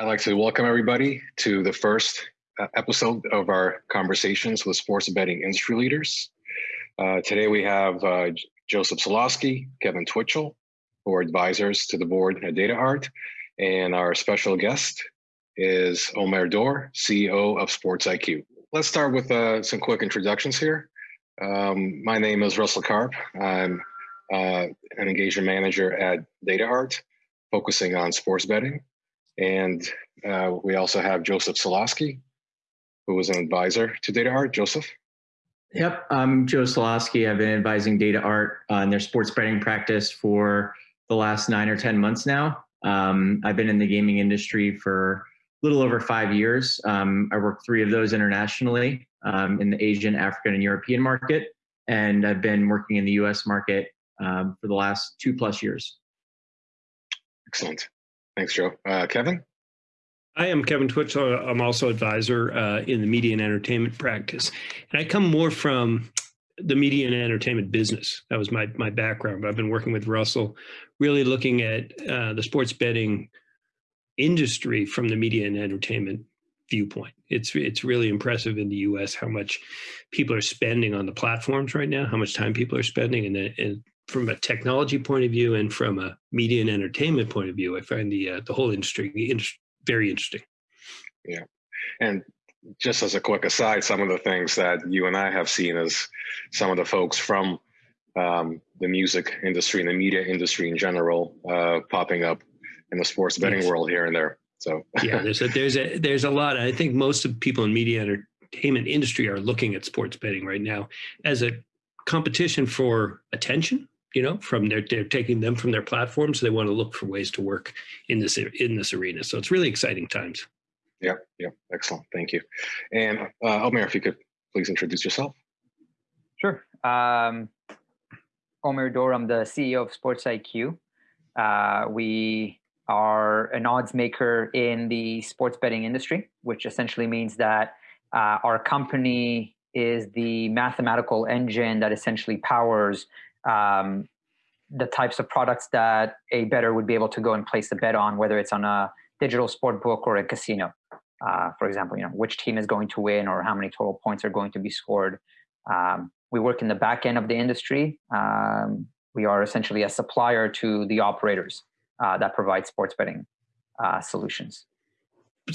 I'd like to welcome everybody to the first uh, episode of our conversations with sports betting industry leaders. Uh, today we have uh, Joseph Solosky, Kevin Twitchell, who are advisors to the board at DataArt, and our special guest is Omer Dor, CEO of Sports IQ. Let's start with uh, some quick introductions here. Um, my name is Russell Karp. I'm uh, an engagement manager at DataArt, focusing on sports betting. And uh, we also have Joseph Solosky, who is an advisor to Data Art. Joseph? Yep, I'm Joe Solosky. I've been advising Data Art on their sports betting practice for the last nine or 10 months now. Um, I've been in the gaming industry for a little over five years. Um, I worked three of those internationally um, in the Asian, African, and European market. And I've been working in the US market um, for the last two plus years. Excellent. Thanks, Joe. Uh, Kevin? I am Kevin Twitchell. I'm also advisor uh, in the media and entertainment practice. And I come more from the media and entertainment business. That was my, my background. But I've been working with Russell, really looking at uh, the sports betting industry from the media and entertainment viewpoint. It's it's really impressive in the U.S. how much people are spending on the platforms right now, how much time people are spending, and, and from a technology point of view and from a media and entertainment point of view, I find the uh, the whole industry very interesting. Yeah, and just as a quick aside, some of the things that you and I have seen as some of the folks from um, the music industry and the media industry in general uh, popping up in the sports betting yes. world here and there. So yeah, there's a there's a there's a lot. I think most of people in media and entertainment industry are looking at sports betting right now as a competition for attention. You know, from their they're taking them from their platforms. So they want to look for ways to work in this in this arena. So it's really exciting times. Yeah, yeah, excellent. Thank you. And uh, Omer, if you could please introduce yourself. Sure. Um, Omer Dor, I'm the CEO of Sports IQ. Uh, we are an odds maker in the sports betting industry, which essentially means that uh, our company is the mathematical engine that essentially powers um, the types of products that a bettor would be able to go and place a bet on, whether it's on a digital sport book or a casino. Uh, for example, you know which team is going to win or how many total points are going to be scored. Um, we work in the back end of the industry. Um, we are essentially a supplier to the operators uh, that provide sports betting uh, solutions.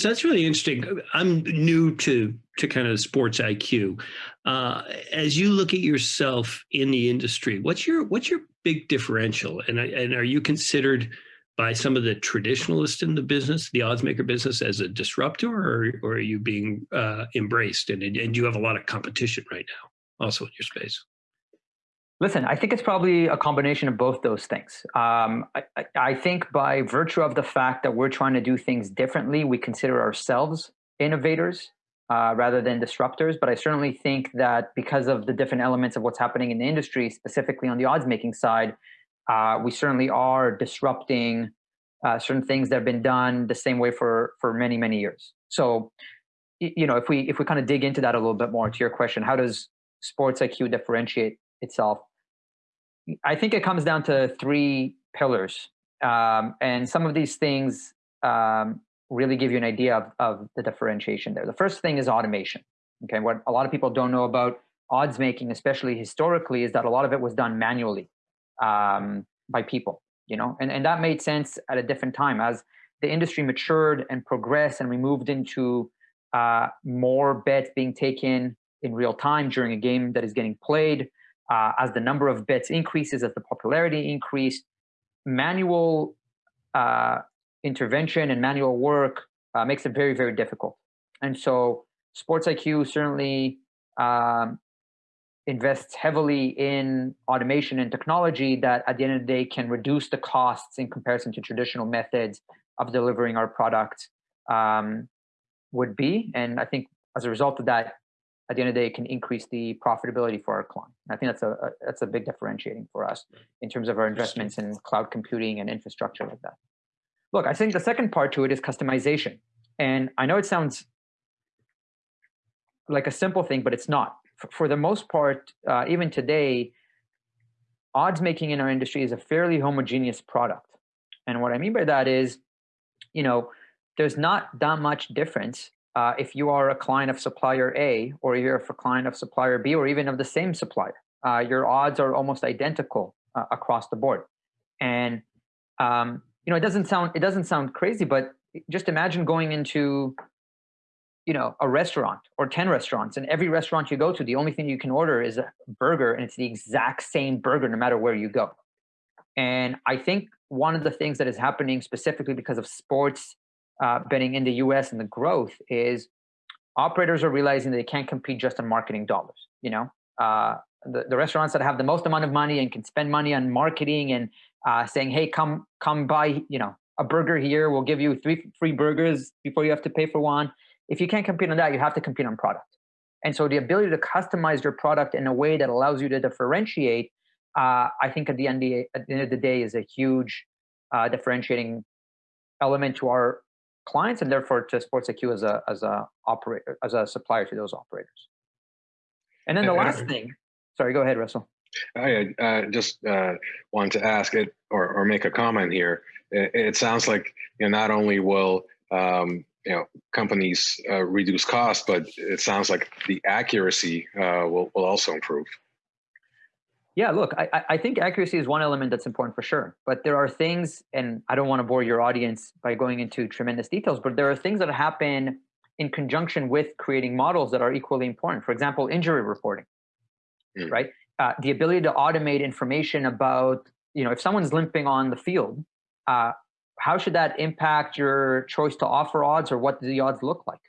That's really interesting. I'm new to to kind of sports IQ. Uh, as you look at yourself in the industry, what's your what's your big differential? And and are you considered by some of the traditionalists in the business, the odds maker business, as a disruptor, or, or are you being uh, embraced? And and you have a lot of competition right now, also in your space. Listen, I think it's probably a combination of both those things. Um, I, I, think by virtue of the fact that we're trying to do things differently, we consider ourselves innovators uh, rather than disruptors. But I certainly think that because of the different elements of what's happening in the industry, specifically on the odds making side, uh, we certainly are disrupting uh, certain things that have been done the same way for for many many years. So, you know, if we if we kind of dig into that a little bit more to your question, how does Sports IQ differentiate itself? I think it comes down to three pillars. Um, and some of these things um, really give you an idea of, of the differentiation there. The first thing is automation. Okay, what a lot of people don't know about odds making, especially historically, is that a lot of it was done manually um, by people. You know, and and that made sense at a different time as the industry matured and progressed, and we moved into uh, more bets being taken in real time during a game that is getting played uh, as the number of bets increases, as the popularity increased, manual uh, intervention and manual work uh, makes it very, very difficult. And so Sports IQ certainly um, invests heavily in automation and technology that at the end of the day can reduce the costs in comparison to traditional methods of delivering our product um, would be. And I think as a result of that, at the end of the day, it can increase the profitability for our client. I think that's a, a, that's a big differentiating for us in terms of our investments in cloud computing and infrastructure like that. Look, I think the second part to it is customization. And I know it sounds like a simple thing, but it's not. For, for the most part, uh, even today, odds making in our industry is a fairly homogeneous product. And what I mean by that is, you know, there's not that much difference uh, if you are a client of supplier A or you're a client of supplier B or even of the same supplier. Uh, your odds are almost identical uh, across the board. And um, you know, it doesn't sound it doesn't sound crazy, but just imagine going into you know a restaurant or 10 restaurants and every restaurant you go to the only thing you can order is a burger and it's the exact same burger no matter where you go and i think one of the things that is happening specifically because of sports uh, betting in the us and the growth is operators are realizing they can't compete just on marketing dollars you know? Uh, the, the restaurants that have the most amount of money and can spend money on marketing and uh, saying hey come come buy you know a burger here. We'll give you three free burgers before you have to pay for one. If you can't compete on that, you have to compete on product. And so the ability to customize your product in a way that allows you to differentiate, uh, I think at the, end, at the end of the day is a huge uh, differentiating element to our clients and therefore to SportsIQ as a as a operator as a supplier to those operators. And then the last thing, sorry, go ahead, Russell. I uh, just uh, wanted to ask it or, or make a comment here. It, it sounds like you know, not only will um, you know companies uh, reduce costs, but it sounds like the accuracy uh, will will also improve. Yeah, look, I, I think accuracy is one element that's important for sure. But there are things, and I don't want to bore your audience by going into tremendous details, but there are things that happen in conjunction with creating models that are equally important. For example, injury reporting, mm. right? Uh, the ability to automate information about, you know, if someone's limping on the field, uh, how should that impact your choice to offer odds or what do the odds look like?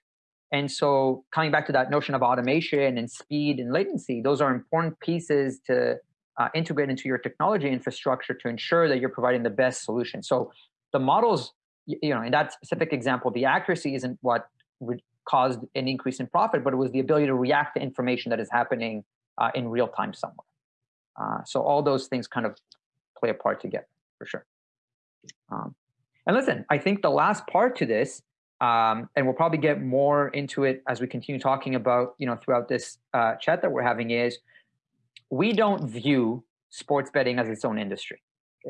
And so coming back to that notion of automation and speed and latency, those are important pieces to uh, integrate into your technology infrastructure to ensure that you're providing the best solution. So the models, you know, in that specific example, the accuracy isn't what caused an increase in profit, but it was the ability to react to information that is happening uh, in real time somewhere. Uh, so all those things kind of play a part together for sure. Um, and listen, I think the last part to this, um, and we'll probably get more into it as we continue talking about, you know, throughout this uh, chat that we're having is we don't view sports betting as its own industry.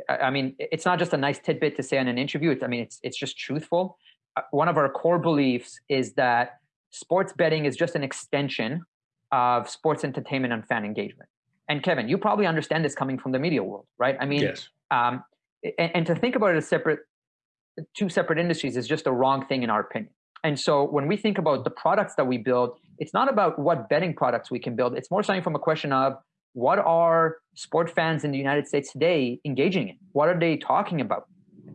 I mean, it's not just a nice tidbit to say in an interview. It's, I mean, it's, it's just truthful. Uh, one of our core beliefs is that sports betting is just an extension of sports entertainment and fan engagement. And Kevin, you probably understand this coming from the media world, right? I mean, yes. um, and, and, to think about it as separate two separate industries is just a wrong thing in our opinion. And so when we think about the products that we build, it's not about what betting products we can build. It's more something from a question of what are sport fans in the United States today engaging in? What are they talking about?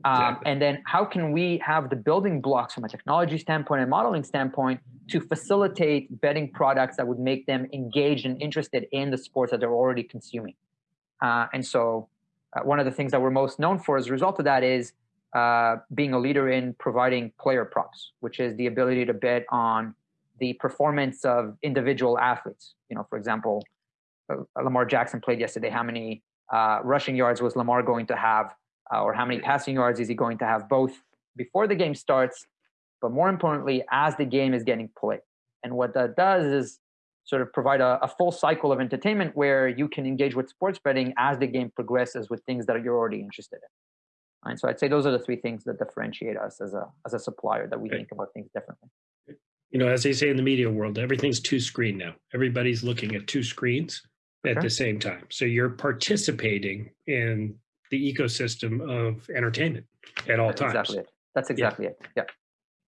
Um, exactly. and then how can we have the building blocks from a technology standpoint and modeling standpoint to facilitate betting products that would make them engaged and interested in the sports that they're already consuming? Uh, and so uh, one of the things that we're most known for as a result of that is uh, being a leader in providing player props, which is the ability to bet on the performance of individual athletes. You know, for example, Lamar Jackson played yesterday. How many uh, rushing yards was Lamar going to have, uh, or how many passing yards is he going to have, both before the game starts, but more importantly, as the game is getting played. And what that does is sort of provide a, a, full cycle of entertainment where you can engage with sports betting as the game progresses with things that you're already interested in. And so I'd say those are the three things that differentiate us as a as a supplier that we think about things differently. You know, as they say in the media world, everything's two screen now. Everybody's looking at two screens at the same time. So you're participating in the ecosystem of entertainment at all That's times. Exactly it. That's exactly yeah. it. Yeah.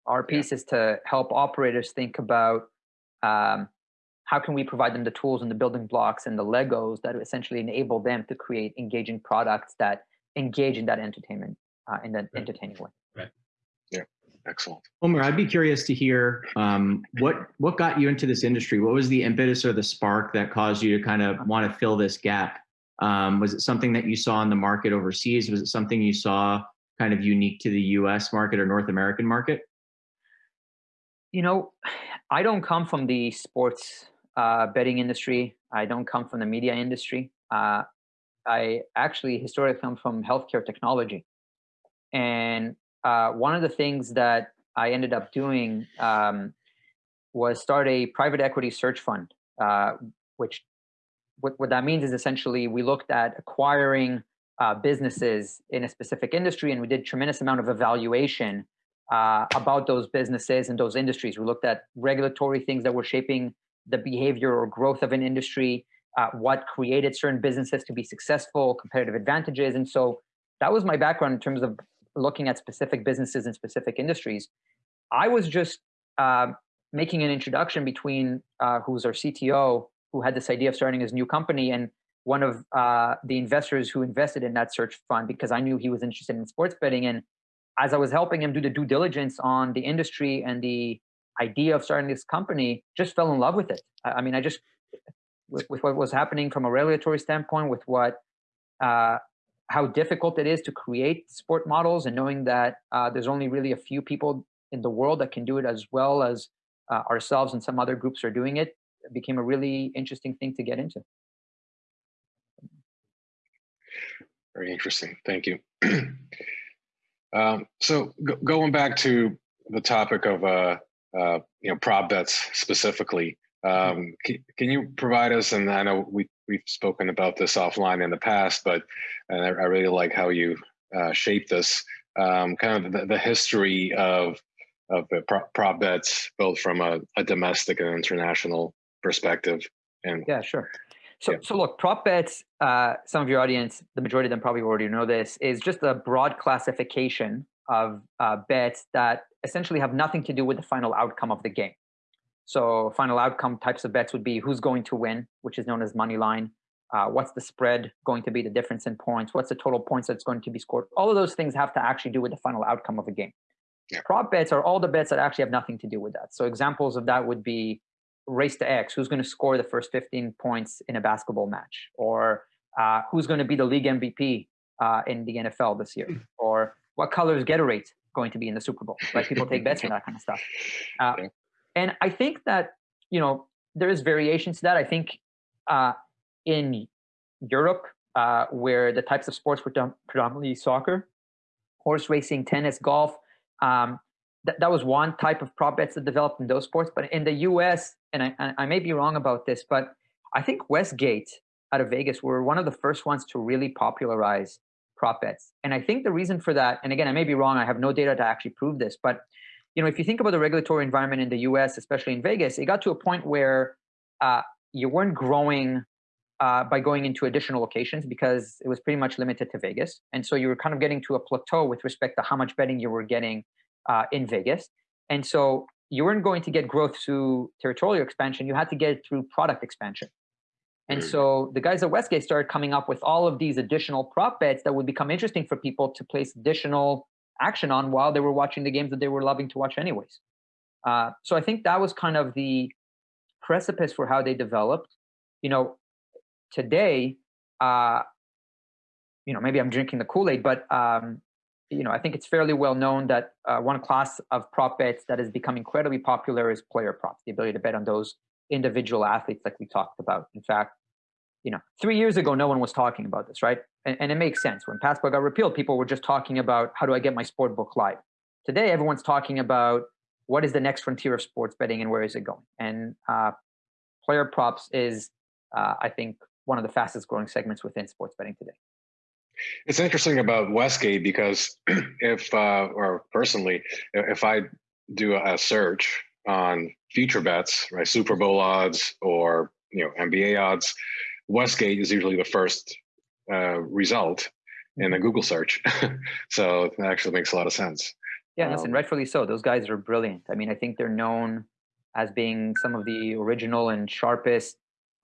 Our piece yeah. is to help operators think about um, how can we provide them the tools and the building blocks and the Legos that essentially enable them to create engaging products that engage in that entertainment uh, in that right. entertaining way. Right. Yeah. Excellent. Omer, I'd be curious to hear um, what what got you into this industry. What was the impetus or the spark that caused you to kind of want to fill this gap? Um, was it something that you saw in the market overseas? Was it something you saw kind of unique to the U.S. market or North American market? You know, I don't come from the sports uh, betting industry. I don't come from the media industry. Uh, I actually historically come from healthcare technology. And uh, one of the things that I ended up doing um, was start a private equity search fund, uh, which what, what that means is essentially we looked at acquiring uh, businesses in a specific industry and we did tremendous amount of evaluation uh, about those businesses and those industries. We looked at regulatory things that were shaping the behavior or growth of an industry, uh, what created certain businesses to be successful, competitive advantages. And so that was my background in terms of looking at specific businesses and specific industries. I was just uh, making an introduction between uh, who's our CTO, who had this idea of starting his new company, and one of uh, the investors who invested in that search fund because I knew he was interested in sports betting. And as I was helping him do the due diligence on the industry and the idea of starting this company, just fell in love with it. I, mean, I just with, with, what was happening from a regulatory standpoint, with what uh, how difficult it is to create sport models, and knowing that uh, there's only really a few people in the world that can do it as well as uh, ourselves and some other groups are doing it, became a really interesting thing to get into. Very interesting. Thank you. um, so going back to the topic of uh, uh, you know prop bets specifically. Um, can, can, you provide us? And I know we we've spoken about this offline in the past, but and I, I really like how you uh, shape this um, kind of the, the, history of of the prop, prop bets, both from a, a domestic and international perspective. And yeah, sure. So, yeah. so look, prop bets, uh, some of your audience, the majority of them probably already know this, is just a broad classification of uh, bets that essentially have nothing to do with the final outcome of the game. So final outcome types of bets would be who's going to win, which is known as money line. Uh, what's the spread going to be, the difference in points? What's the total points that's going to be scored? All of those things have to actually do with the final outcome of a game. Yeah. Prop bets are all the bets that actually have nothing to do with that. So examples of that would be race to X, who's going to score the first 15 points in a basketball match, or uh, who's going to be the league MVP uh, in the NFL this year, hmm. or what color is Gatorade going to be in the Super Bowl. Like people take bets on that kind of stuff. Uh, and I think that you know there is variations to that. I think uh, in Europe, uh, where the types of sports were done, predominantly soccer, horse racing, tennis, golf. Um, that, that was one type of prop bets that developed in those sports. But in the US, and I, I may be wrong about this, but I think Westgate out of Vegas were one of the first ones to really popularize prop bets. And I think the reason for that, and again, I may be wrong, I have no data to actually prove this, but you know, if you think about the regulatory environment in the US, especially in Vegas, it got to a point where uh, you weren't growing uh, by going into additional locations because it was pretty much limited to Vegas. And so you were kind of getting to a plateau with respect to how much betting you were getting uh, in Vegas. And so you weren't going to get growth through territorial expansion. You had to get it through product expansion. And mm. so the guys at Westgate started coming up with all of these additional prop bets that would become interesting for people to place additional action on while they were watching the games that they were loving to watch anyways. Uh, so I think that was kind of the precipice for how they developed. You know, today, uh, you know, maybe I'm drinking the Kool-Aid, but um, you know, I think it's fairly well known that uh, one class of prop bets that has become incredibly popular is player props, the ability to bet on those individual athletes like we talked about. In fact, you know, three years ago, no one was talking about this, right? And, and it makes sense. When PASPA got repealed, people were just talking about how do I get my sport book live. Today, everyone's talking about what is the next frontier of sports betting and where is it going. And uh, player props is, uh, I think, one of the fastest growing segments within sports betting today. It's interesting about Westgate because if, uh, or personally, if I do a search on future bets, right, Super Bowl odds or you know NBA odds, Westgate is usually the first uh, result in a mm-hmm. Google search. so it actually makes a lot of sense. Yeah, um, listen, rightfully so. Those guys are brilliant. I mean, I think they're known as being some of the original and sharpest,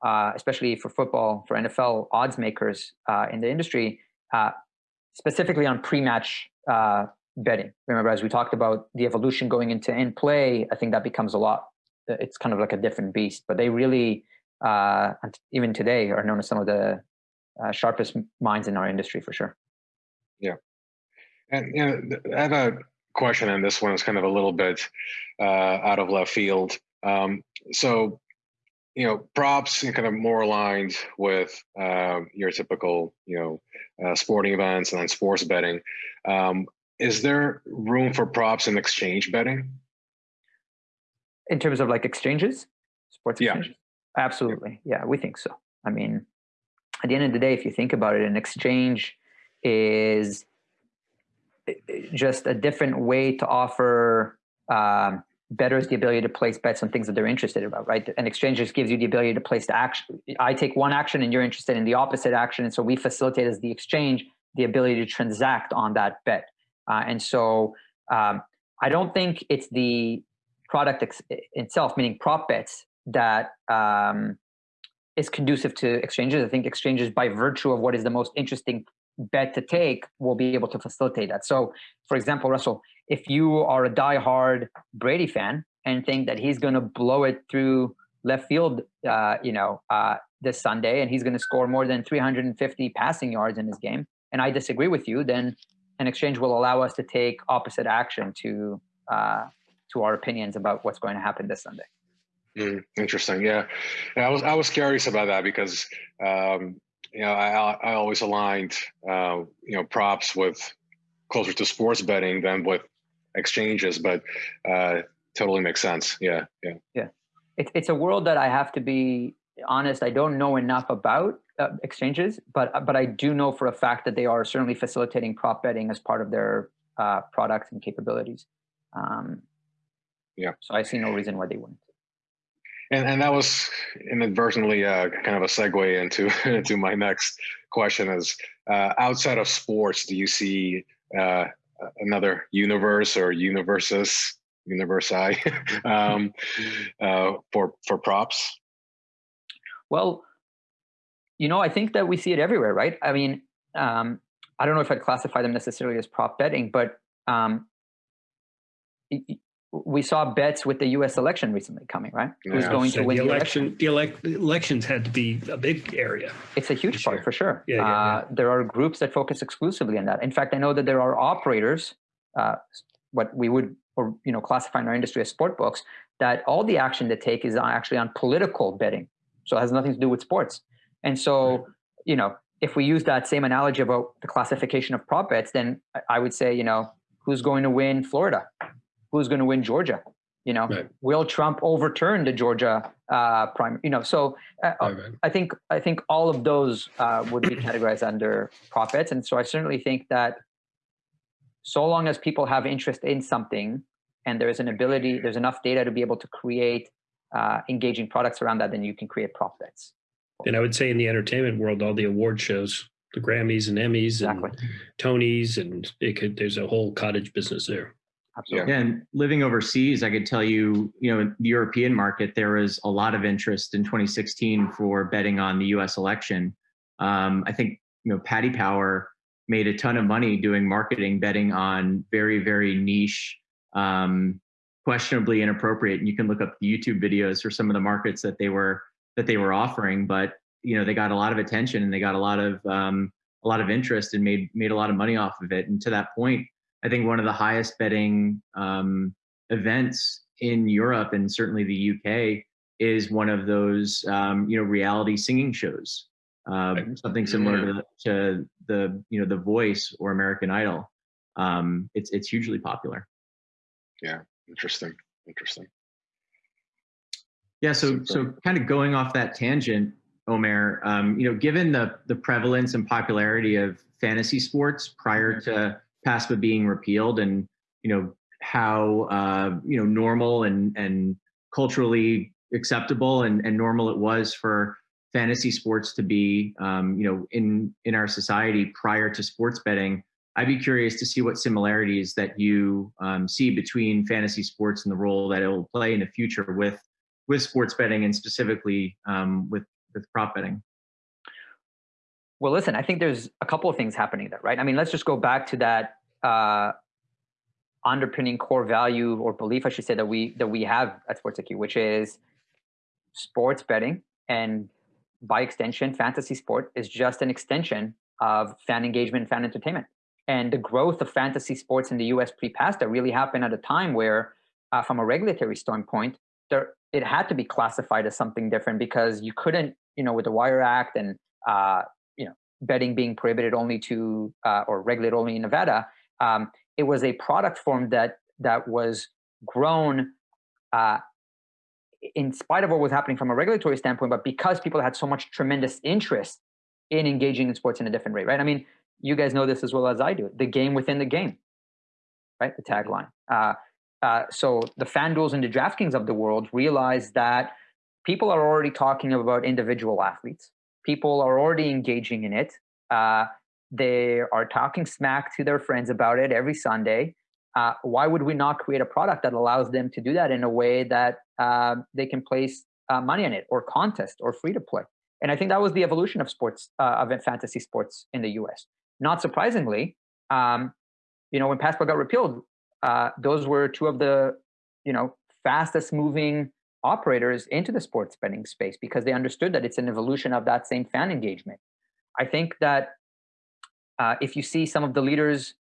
uh, especially for football, for NFL odds makers uh, in the industry uh, specifically on pre-match uh, betting. Remember, as we talked about the evolution going into in play, I think that becomes a lot. It's kind of like a different beast. But they really, uh, even today, are known as some of the uh, sharpest minds in our industry for sure. Yeah, and you know, I have a question, and this one is kind of a little bit uh, out of left field. Um, so you know, props and kind of more aligned with uh, your typical, you know, uh, sporting events and then sports betting. Um, is there room for props in exchange betting? In terms of like exchanges, sports yeah. exchanges? Absolutely. Yeah, we think so. I mean, at the end of the day, if you think about it, an exchange is just a different way to offer um, bettors the ability to place bets on things that they're interested about, right? An exchange just gives you the ability to place the action. I take one action and you're interested in the opposite action. And so we facilitate as the exchange the ability to transact on that bet. Uh, and so um, I don't think it's the product itself, meaning prop bets, that um, is conducive to exchanges. I think exchanges, by virtue of what is the most interesting bet to take, will be able to facilitate that. So, for example, Russell, if you are a die-hard Brady fan and think that he's going to blow it through left field, uh, you know, uh, this Sunday, and he's going to score more than 350 passing yards in his game, and I disagree with you, then an exchange will allow us to take opposite action to uh, to our opinions about what's going to happen this Sunday. Mm, interesting. Yeah. yeah. I was I was curious about that because um, you know I I always aligned uh, you know props with closer to sports betting than with exchanges, but uh, totally makes sense. Yeah, yeah, yeah. It's it's a world that I have to be honest. I don't know enough about uh, exchanges, but but I do know for a fact that they are certainly facilitating prop betting as part of their uh, products and capabilities. Um, yeah. So I see no reason why they wouldn't. And and that was inadvertently uh, kind of a segue into into my next question is uh, outside of sports, do you see uh, another universe or universes, universi um, uh, for for props? Well, you know, I think that we see it everywhere, right? I mean, um, I don't know if I'd classify them necessarily as prop betting, but um, we saw bets with the U.S. election recently coming, right? Yeah. Who's going so to win the election? The, elect, the elections had to be a big area. It's a huge part for sure. Yeah, yeah, yeah, uh, There are groups that focus exclusively on that. In fact, I know that there are operators, uh, what we would or you know classify in our industry as sport books, that all the action they take is actually on political betting. So it has nothing to do with sports. And so, you know, if we use that same analogy about the classification of prop bets, then I would say, you know, who's going to win Florida? Who's going to win Georgia? You know, right. will Trump overturn the Georgia uh, primary? You know, so uh, right, right. I think I think all of those uh, would be categorized under prop bets, and so I certainly think that so long as people have interest in something and there's an ability, there's enough data to be able to create uh, engaging products around that, then you can create prop bets. And I would say in the entertainment world, all the award shows, the Grammys and Emmys exactly. and Tonys, and it could, there's a whole cottage business there. Absolutely. Yeah, and living overseas, I could tell you, you know, the European market, there was a lot of interest in 2016 for betting on the U.S. election. Um, I think, you know, Paddy Power made a ton of money doing marketing betting on very, very niche, um, questionably inappropriate. And you can look up the YouTube videos for some of the markets that they were that they were offering, but you know they got a lot of attention and they got a lot of um, a lot of interest and made made a lot of money off of it. And to that point, I think one of the highest betting um, events in Europe and certainly the UK is one of those um, you know reality singing shows, uh, something similar to, to, the you know the Voice or American Idol. Um, it's it's hugely popular. Yeah, interesting, interesting. Yeah, so so kind of going off that tangent, Omer, um, you know, given the the prevalence and popularity of fantasy sports prior mm-hmm. to PASPA being repealed, and you know how uh, you know normal and and culturally acceptable and, and normal it was for fantasy sports to be um, you know in in our society prior to sports betting i'd be curious to see what similarities that you um, see between fantasy sports and the role that it will play in the future with with sports betting and specifically um, with with prop betting? Well, listen, I think there's a couple of things happening there, right? I mean, let's just go back to that uh, underpinning core value or belief, I should say, that we that we have at Sports IQ, which is sports betting and by extension, fantasy sport is just an extension of fan engagement, and fan entertainment. And the growth of fantasy sports in the US pre-PASPA really happened at a time where, uh, from a regulatory standpoint, there it had to be classified as something different because you couldn't, you know, with the Wire Act and uh, betting being prohibited only to uh, or regulated only in Nevada, um, it was a product form that that was grown uh, in spite of what was happening from a regulatory standpoint, but because people had so much tremendous interest in engaging in sports in a different way, right? I mean, you guys know this as well as I do. The game within the game. right? The tagline. Uh, uh, so the FanDuels and the DraftKings of the world realized that people are already talking about individual athletes. People are already engaging in it. Uh, they are talking smack to their friends about it every Sunday. Uh, why would we not create a product that allows them to do that in a way that uh, they can place uh, money in it or contest or free to play? And I think that was the evolution of sports, uh, of fantasy sports in the US. Not surprisingly, um, you know, when PASPA got repealed, uh, those were two of the, you know, fastest moving operators into the sports betting space because they understood that it's an evolution of that same fan engagement. I think that uh, if you see some of the leaders,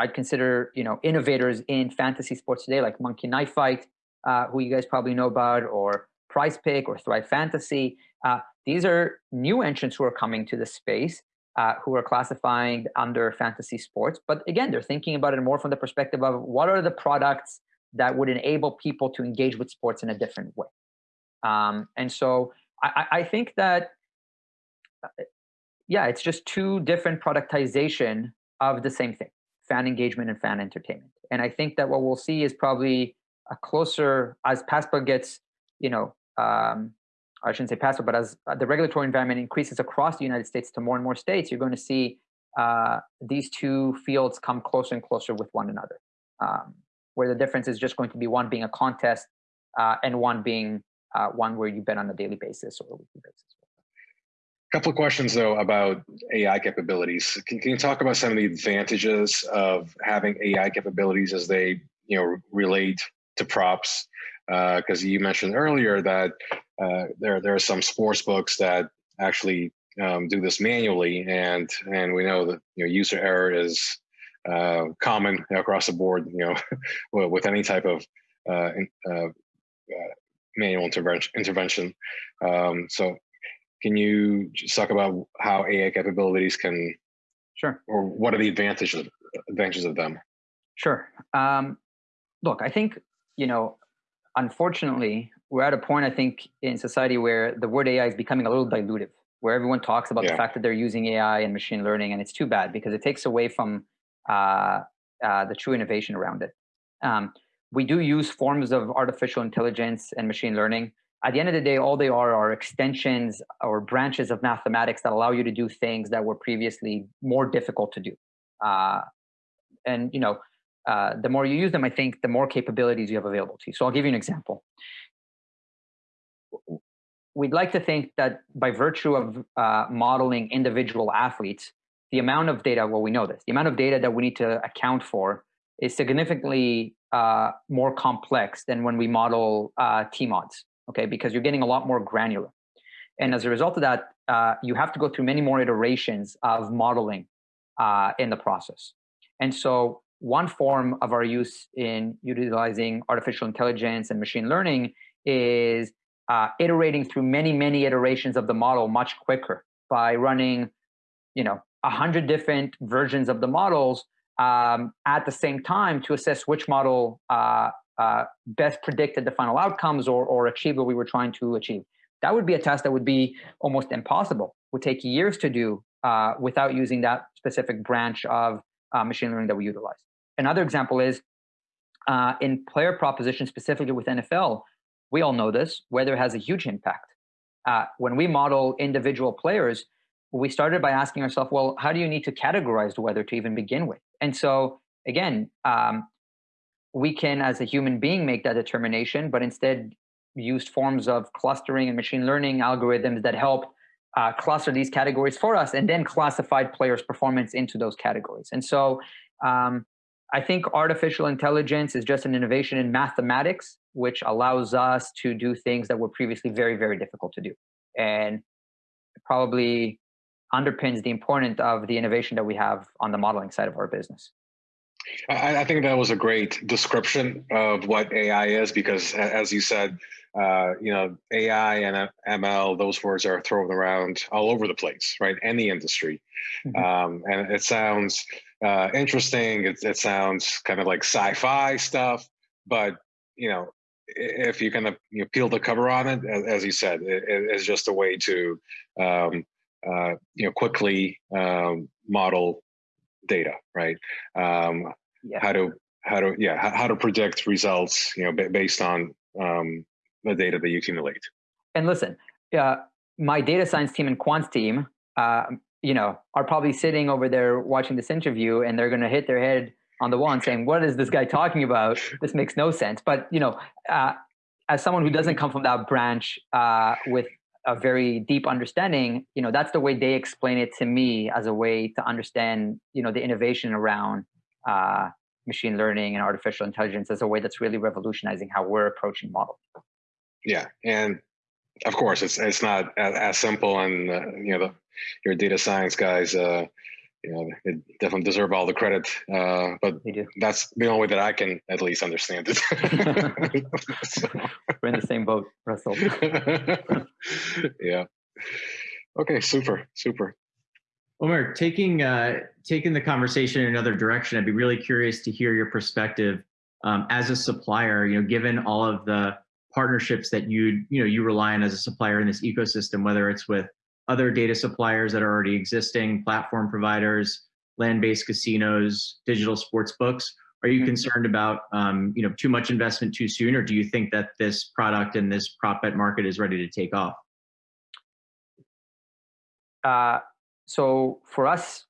I'd consider you know innovators in fantasy sports today, like Monkey Knife Fight, uh, who you guys probably know about, or Prize Pick or Thrive Fantasy. Uh, these are new entrants who are coming to the space, uh, who are classifying under fantasy sports. But again, they're thinking about it more from the perspective of what are the products that would enable people to engage with sports in a different way. Um, and so I, I think that uh, yeah, it's just two different productization of the same thing, fan engagement and fan entertainment. And I think that what we'll see is probably a closer as PASPA gets, you know, um, I shouldn't say PASPA, but as uh, the regulatory environment increases across the United States to more and more states, you're going to see uh, these two fields come closer and closer with one another, um, where the difference is just going to be one being a contest uh, and one being uh, one where you bet on a daily basis or a weekly basis A couple of questions though about AI capabilities. Can, can you talk about some of the advantages of having AI capabilities as they you know relate to props? Because uh, you mentioned earlier that uh, there there are some sports books that actually um, do this manually, and and we know that you know user error is uh, common across the board. You know, with any type of uh, uh, uh, manual intervention. intervention. Um, so can you just talk about how AI capabilities can, sure, or what are the advantages advantages of them? Sure. Um, look, I think you know, unfortunately, we're at a point I think in society where the word AI is becoming a little dilutive, where everyone talks about yeah. the fact that they're using AI and machine learning, and it's too bad because it takes away from uh, uh, the true innovation around it. Um, we do use forms of artificial intelligence and machine learning at the end of the day, all they are are extensions or branches of mathematics that allow you to do things that were previously more difficult to do. Uh, and you know, uh, the more you use them, I think the more capabilities you have available to you. So I'll give you an example. We'd like to think that by virtue of uh, modeling individual athletes, the amount of data, well, we know this, the amount of data that we need to account for is significantly uh, more complex than when we model uh, team odds okay, because you're getting a lot more granular. And as a result of that, uh, you have to go through many more iterations of modeling uh, in the process. And so one form of our use in utilizing artificial intelligence and machine learning is uh, iterating through many, many iterations of the model much quicker by running, you know, a hundred different versions of the models um, at the same time to assess which model uh, uh, best predicted the final outcomes or, or achieve what we were trying to achieve. That would be a test that would be almost impossible, would take years to do uh, without using that specific branch of uh, machine learning that we utilize. Another example is uh, in player proposition, specifically with NFL, we all know this, weather has a huge impact. Uh, when we model individual players, we started by asking ourselves, well, how do you need to categorize the weather to even begin with? And so, again, um, we can, as a human being, make that determination, but instead used forms of clustering and machine learning algorithms that help uh, cluster these categories for us and then classified players' performance into those categories. And so um, I think artificial intelligence is just an innovation in mathematics, which allows us to do things that were previously very, very difficult to do. And probably underpins the importance of the innovation that we have on the modeling side of our business. I, I, think that was a great description of what AI is because, as you said, uh, you know, AI and ML, those words are thrown around all over the place, right? Any industry. Mm-hmm. Um, and it sounds uh, interesting. It, it sounds kind of like sci-fi stuff, but you know, if you kind of you know, peel the cover on it, as, you said, it, it's just a way to um, uh, you know quickly um, model data, right? Um, yeah. How to how to yeah how, how to predict results you know based on um, the data that you accumulate. And listen, uh, my data science team and quants team, uh, you know, are probably sitting over there watching this interview, and they're going to hit their head on the wall and saying, "What is this guy talking about? This makes no sense." But you know, uh, as someone who doesn't come from that branch uh, with a very deep understanding, you know, that's the way they explain it to me as a way to understand, you know, the innovation around uh, machine learning and artificial intelligence as a way that's really revolutionizing how we're approaching models. Yeah, and of course, it's it's not as, as simple, and uh, you know, the, your data science guys, uh, you know, they definitely deserve all the credit. Uh, but that's the only way that I can at least understand it. so. We're in the same boat, Russell. yeah. Okay. Super. Super. Omer, taking uh, taking the conversation in another direction, I'd be really curious to hear your perspective um, as a supplier. You know, given all of the partnerships that you you know you rely on as a supplier in this ecosystem, whether it's with other data suppliers that are already existing, platform providers, land-based casinos, digital sports books. Are you mm-hmm. concerned about um, you know too much investment too soon, or do you think that this product and this prop bet market is ready to take off? Uh, so for us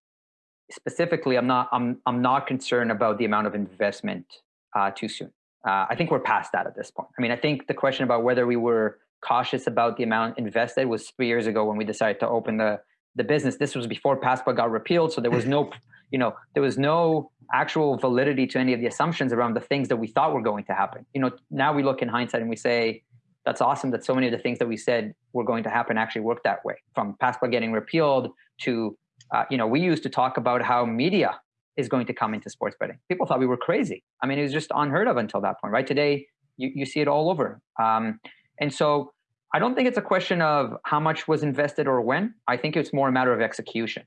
specifically, I'm not I'm I'm not concerned about the amount of investment uh, too soon. Uh, I think we're past that at this point. I mean, I think the question about whether we were cautious about the amount invested was three years ago when we decided to open the the business. This was before PASPA got repealed, so there was no, you know, there was no actual validity to any of the assumptions around the things that we thought were going to happen. You know, now we look in hindsight and we say, that's awesome that so many of the things that we said were going to happen actually worked that way. From PASPA getting repealed to, uh, you know, we used to talk about how media is going to come into sports betting. People thought we were crazy. I mean, it was just unheard of until that point, right? Today, you, you see it all over. Um, and so I don't think it's a question of how much was invested or when. I think it's more a matter of execution.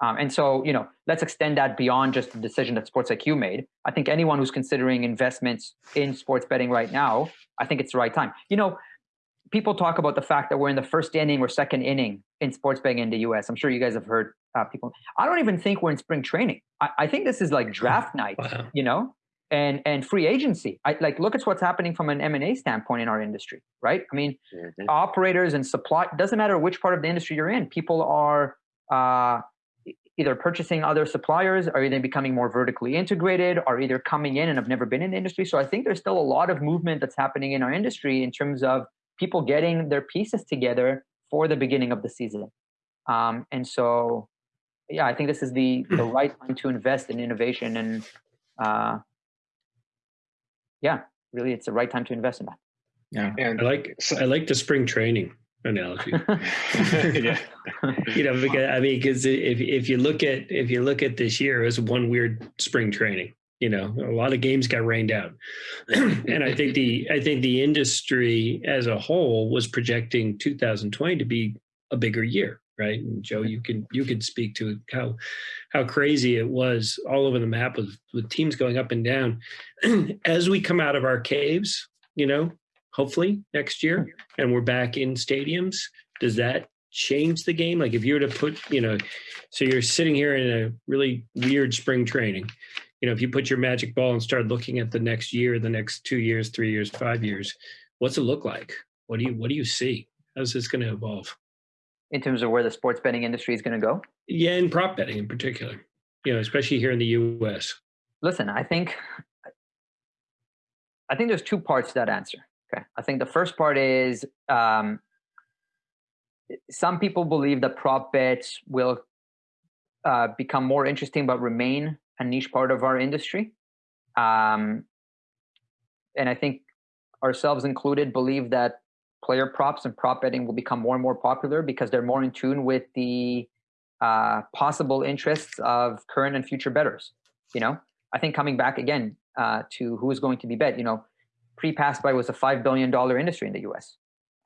Um, and so, you know, let's extend that beyond just the decision that Sports IQ made. I think anyone who's considering investments in sports betting right now, I think it's the right time. You know, people talk about the fact that we're in the first inning or second inning in sports betting in the US. I'm sure you guys have heard uh, people. I don't even think we're in spring training. I, I think this is like draft night, wow. you know? And and free agency. I, like look at what's happening from an M and A standpoint in our industry, right? I mean, mm-hmm. operators and supply doesn't matter which part of the industry you're in. People are uh, either purchasing other suppliers, or either becoming more vertically integrated, or either coming in and have never been in the industry. So I think there's still a lot of movement that's happening in our industry in terms of people getting their pieces together for the beginning of the season. Um, and so, yeah, I think this is the the right time to invest in innovation and. Uh, yeah, really, it's the right time to invest in that. Yeah, and I like I like the spring training analogy. yeah. you know, because, I mean, because if if you look at if you look at this year it was one weird spring training, you know, a lot of games got rained out, and I think the I think the industry as a whole was projecting 2020 to be a bigger year right? And Joe, you can you could speak to how how crazy it was all over the map with with teams going up and down. As we come out of our caves, you know, hopefully next year, and we're back in stadiums, does that change the game? Like if you were to put, you know, so you're sitting here in a really weird spring training. You know, if you put your magic ball and start looking at the next year, the next two years, three years, five years, what's it look like? What do you what do you see? How's this going to evolve? In terms of where the sports betting industry is going to go? Yeah, in prop betting in particular, you know, especially here in the U.S. Listen, I think I think there's two parts to that answer. Okay, I think the first part is um, some people believe that prop bets will uh, become more interesting, but remain a niche part of our industry. Um, and I think ourselves included believe that player props and prop betting will become more and more popular because they're more in tune with the uh, possible interests of current and future bettors. You know, I think coming back again uh, to who is going to be bet. You know, pre-PASPA was a five billion dollar industry in the U.S.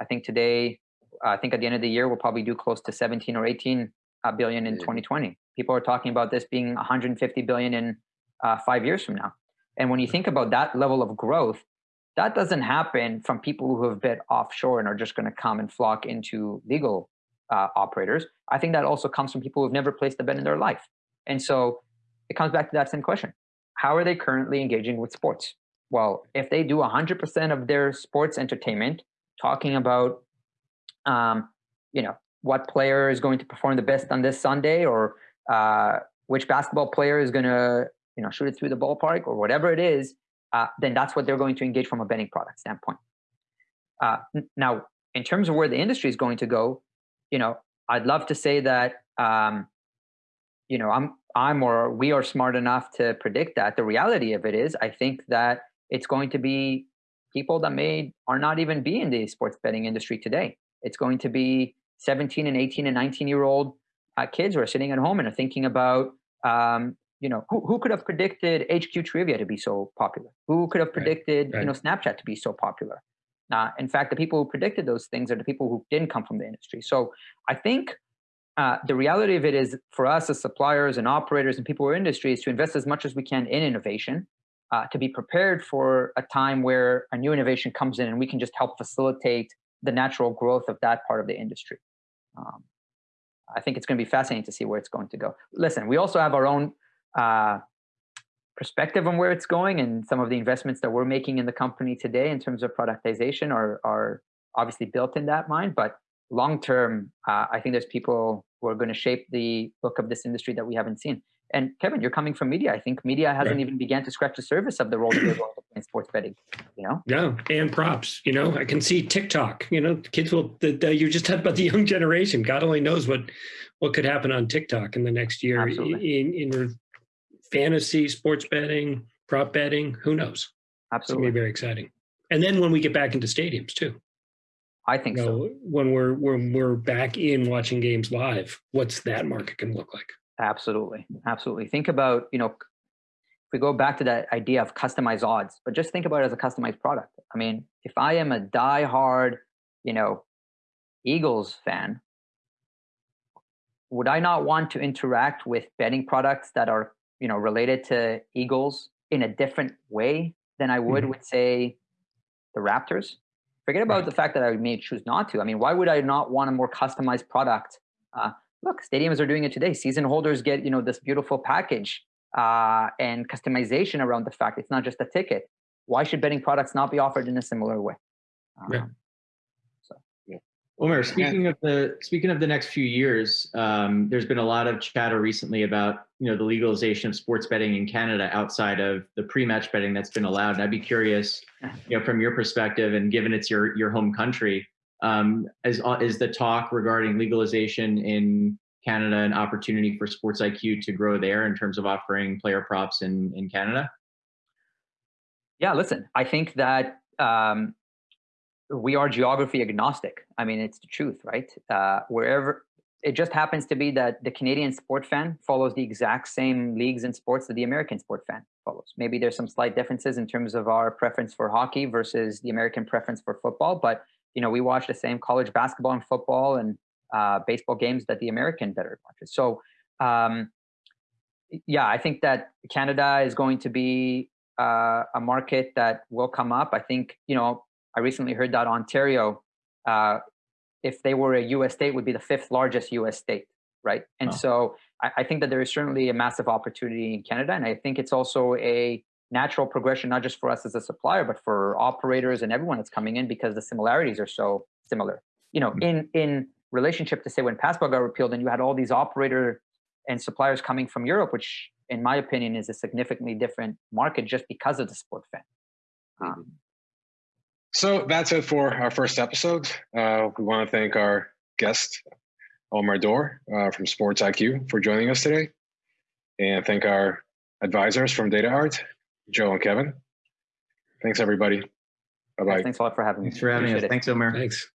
I think today, uh, I think at the end of the year, we'll probably do close to 17 or 18 uh, billion in mm-hmm. 2020. People are talking about this being 150 billion in uh, five years from now. And when you think about that level of growth, that doesn't happen from people who have bet offshore and are just going to come and flock into legal uh, operators. I think that also comes from people who've never placed a bet in their life. And so it comes back to that same question. how are they currently engaging with sports? Well, if they do 100% of their sports entertainment talking about, um, you know, what player is going to perform the best on this Sunday or uh, which basketball player is going to, you know, shoot it through the ballpark or whatever it is, uh, then that's what they're going to engage from a betting product standpoint. Uh, now, in terms of where the industry is going to go, you know, I'd love to say that, um, you know, I'm I'm or we are smart enough to predict that. The reality of it is, I think that it's going to be people that may are not even be in the sports betting industry today. It's going to be 17 and 18 and 19 year old uh, kids who are sitting at home and are thinking about, um, you know, who, who could have predicted HQ trivia to be so popular? Who could have predicted, right, right. you know, Snapchat to be so popular? Uh, in fact, the people who predicted those things are the people who didn't come from the industry. So I think uh, the reality of it is for us as suppliers and operators and people who are in industry is to invest as much as we can in innovation uh, to be prepared for a time where a new innovation comes in and we can just help facilitate the natural growth of that part of the industry. Um, I think it's going to be fascinating to see where it's going to go. Listen, we also have our own uh, perspective on where it's going and some of the investments that we're making in the company today in terms of productization are, are obviously built in that mind. But long term, uh, I think there's people who are going to shape the look of this industry that we haven't seen. And Kevin, you're coming from media. I think media hasn't right. even began to scratch the surface of the role that they're going to play in sports betting. You know? Yeah, and props. You know, I can see TikTok. You know, kids will. The, the, you just talked about the young generation. God only knows what what could happen on TikTok in the next year Absolutely. in in fantasy, sports betting, prop betting. Who knows? Absolutely, it's gonna be very exciting. And then when we get back into stadiums too. I think you know, so. When we're when we're back in watching games live, what's that market going to look like? Absolutely. Absolutely. Think about, you know, if we go back to that idea of customized odds, but just think about it as a customized product. I mean, if I am a die-hard, you know, Eagles fan, would I not want to interact with betting products that are, you know, related to Eagles in a different way than I would mm-hmm. with, say, the Raptors? Forget about right. the fact that I may choose not to. I mean, why would I not want a more customized product? Uh, look, stadiums are doing it today. Season holders get you know this beautiful package uh, and customization around the fact it's not just a ticket. Why should betting products not be offered in a similar way? Um, yeah. Omer, speaking of the speaking of the next few years, um, there's been a lot of chatter recently about you know the legalization of sports betting in Canada outside of the pre-match betting that's been allowed. And I'd be curious, you know, from your perspective, and given it's your your home country, um, is, uh, is the talk regarding legalization in Canada an opportunity for Sports IQ to grow there in terms of offering player props in, in Canada? Yeah, listen, I think that um, we are geography agnostic. I mean, it's the truth, right? Uh, wherever it just happens to be that the Canadian sport fan follows the exact same leagues and sports that the American sport fan follows. Maybe there's some slight differences in terms of our preference for hockey versus the American preference for football, but you know, we watch the same college basketball and football and uh, baseball games that the American bettor watches. So, um, yeah, I think that Canada is going to be uh, a market that will come up. I think, you know, I recently heard that Ontario, uh, if they were a U.S. state, would be the fifth largest U.S. state, right? And oh. so I, I think that there is certainly a massive opportunity in Canada, and I think it's also a natural progression, not just for us as a supplier, but for operators and everyone that's coming in because the similarities are so similar. You know, mm-hmm. in in relationship to say when PASPA got repealed and you had all these operator and suppliers coming from Europe, which in my opinion is a significantly different market just because of the sport fan. Mm-hmm. Um, so that's it for our first episode. Uh, we want to thank our guest, Omar Dor uh, from Sports IQ for joining us today. And thank our advisors from DataArt, Joe and Kevin. Thanks, everybody. Bye bye. Thanks a lot for having me. Thanks for having Appreciate us. It. Thanks, Omar. Thanks.